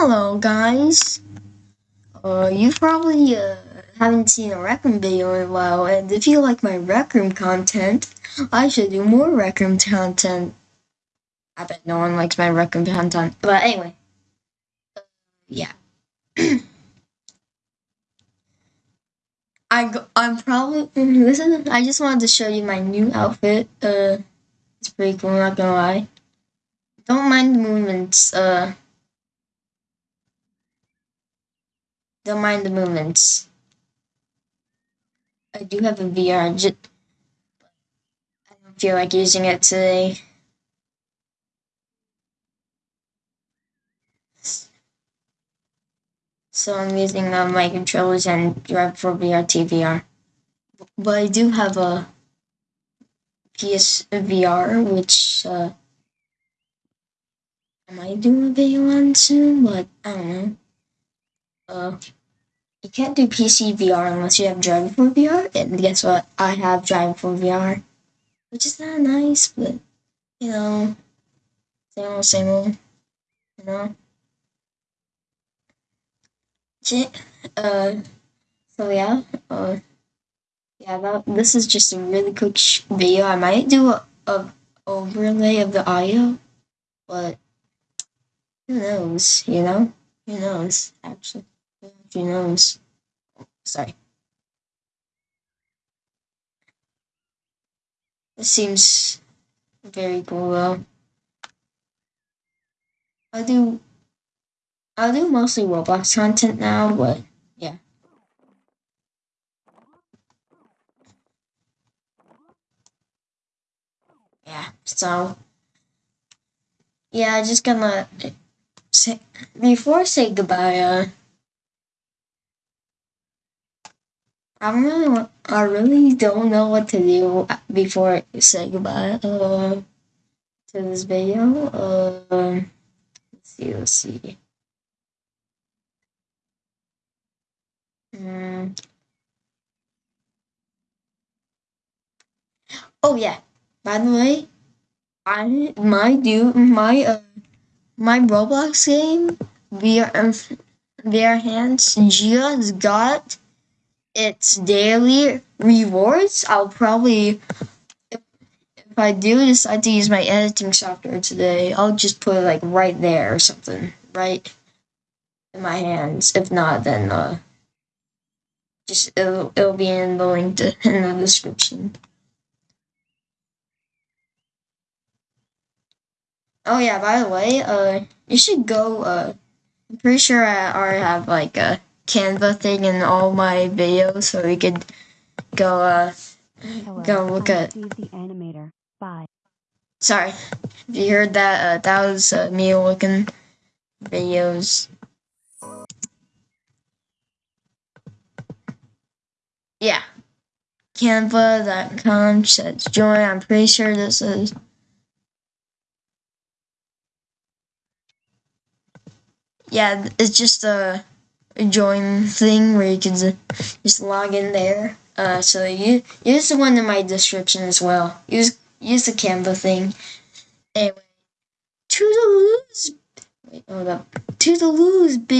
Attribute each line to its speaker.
Speaker 1: Hello guys! Uh, you probably uh, haven't seen a Rec Room video in a while, and if you like my Rec Room content, I should do more Rec Room content. I bet no one likes my Rec Room content, but anyway. Uh, yeah. I go, I'm probably this is I just wanted to show you my new outfit. Uh, it's pretty cool. Not gonna lie. Don't mind the movements. Uh, don't mind the movements. I do have a VR. Just, I don't feel like using it today. So I'm using uh, my controllers and Driver4VR TVR. But I do have a PSVR, which uh, I might do a video on soon, but I don't know. Uh, you can't do PC VR unless you have Driver4VR, and guess what? I have Driver4VR, which is not nice, but you know, same old, same old, you know. Uh, so yeah, uh, yeah, that, this is just a really quick video. I might do a, a overlay of the audio, but who knows, you know? Who knows, actually. Knows? Sorry. This seems very cool though. I do I do mostly Roblox content now, but yeah. Yeah, so yeah, I just gonna say before I say goodbye, uh I really I really don't know what to do before I say goodbye uh to this video. Uh let's see, let's see. Mm. Oh yeah. By the way, I my do my uh my Roblox game VR um, VR Hands just got its daily rewards. I'll probably if, if I do decide to use my editing software today, I'll just put it like right there or something, right in my hands. If not, then uh just it'll, it'll be in the link to, in the description. Oh yeah, by the way, uh, you should go. Uh, I'm pretty sure I already have like a Canva thing in all my videos, so we could go. Uh, Hello, go look at the animator. Bye. Sorry, if you heard that, uh, that was uh, me looking videos. yeah, canva.com says join. I'm pretty sure this is. Yeah, it's just a, a join thing where you can just log in there. Uh, so you use the one in my description as well. Use use the Canva thing. Anyway, to the lose. Wait, hold up. To the lose, bitch.